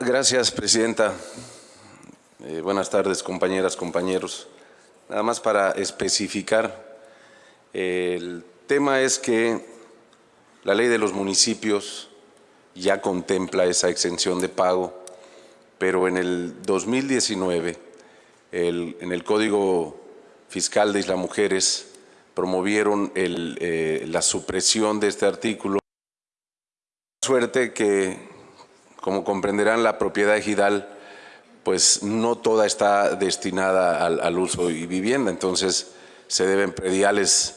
Gracias, Presidenta. Eh, buenas tardes, compañeras, compañeros. Nada más para especificar, el tema es que la ley de los municipios ya contempla esa exención de pago, pero en el 2019, el- en el Código Fiscal de Isla Mujeres promovieron eh, la supresión de este artículo. Suerte que, como comprenderán, la propiedad ejidal, pues no toda está destinada al, uso y vivienda, entonces se deben prediales,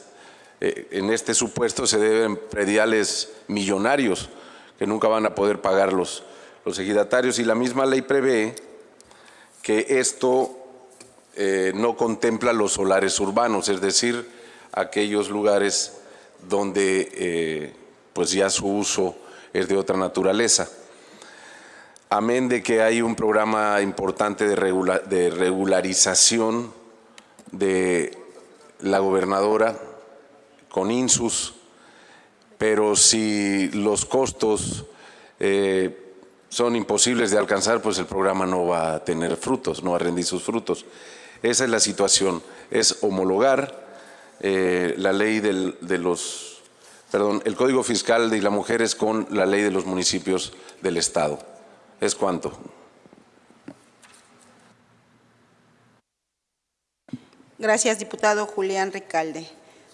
eh, en este supuesto se deben prediales millonarios que nunca van a poder pagar los, los ejidatarios y la misma ley prevé que esto eh, no contempla los solares urbanos, es decir, aquellos lugares donde eh, pues ya su uso es de otra naturaleza. Amén de que hay un programa importante de, regula- de regularización de la gobernadora con INSUS, pero si los costos eh, son imposibles de alcanzar, pues el programa no va a tener frutos, no va a rendir sus frutos. Esa es la situación, es homologar eh, la ley del- de los, perdón, el Código Fiscal de Isla Mujeres con la ley de los municipios del Estado. ¿Es cuánto? Gracias, diputado Julián Ricalde.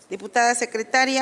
Diputada secretaria.